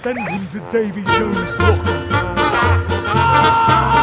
Send him to Davy Jones' locker. I ah, ah, ah,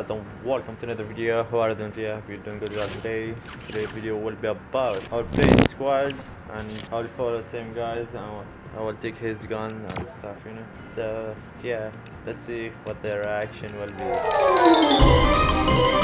guys and welcome to another video. How are you doing today? You're doing good guys today. Today's video will be about our playing squad and I'll follow same guys and I will take his gun and stuff, you know. So yeah, let's see what their reaction will be.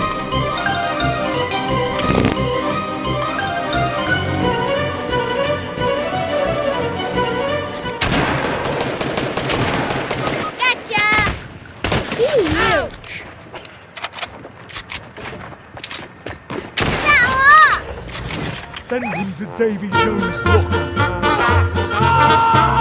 Send him to Davy Jones' locker. Hang ah, ah, ah.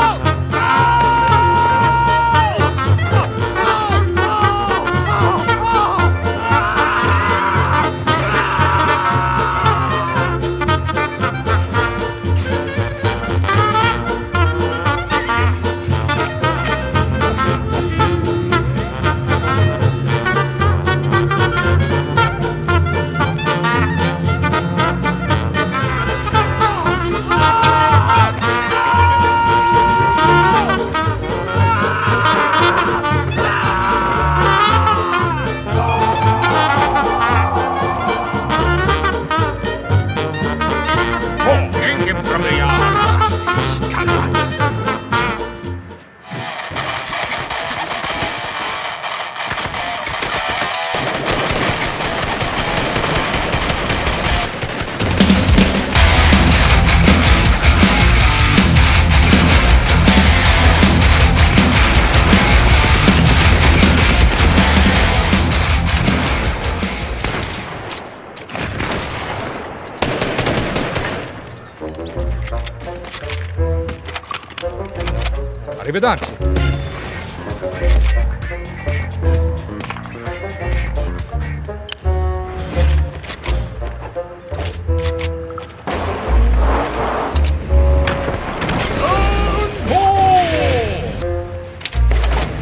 Arrivederci.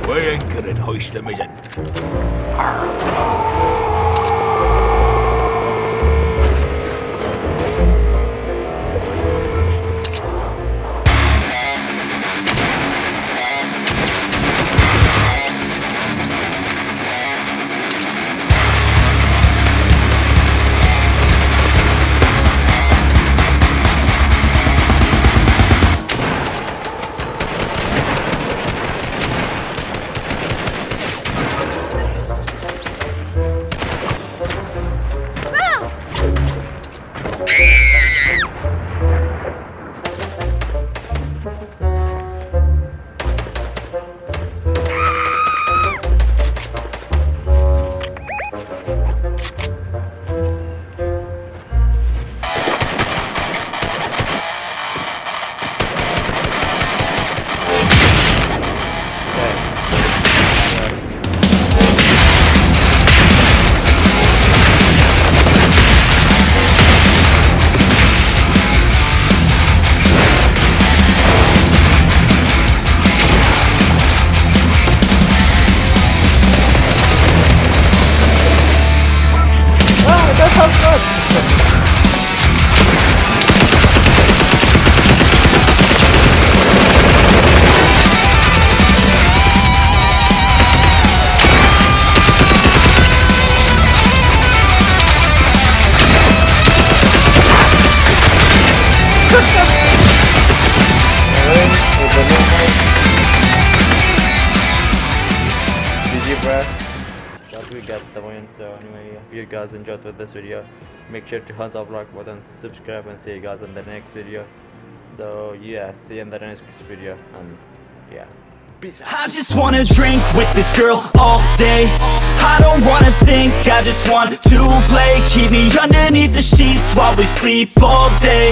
Võinkinen hoistamiseen. Arr. GG bruh. Thought we got the win. So anyway, if you guys enjoyed with this video, make sure to hit the like button, subscribe, and see you guys in the next video. So yeah, see you in the next video, and yeah, peace out. I just wanna drink with this girl all day. I don't wanna think, I just want to play. Keep me underneath the sheets while we sleep all day.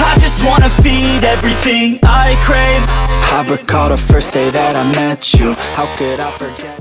I just wanna feed everything I crave. I recall the first day that I met you. How could I forget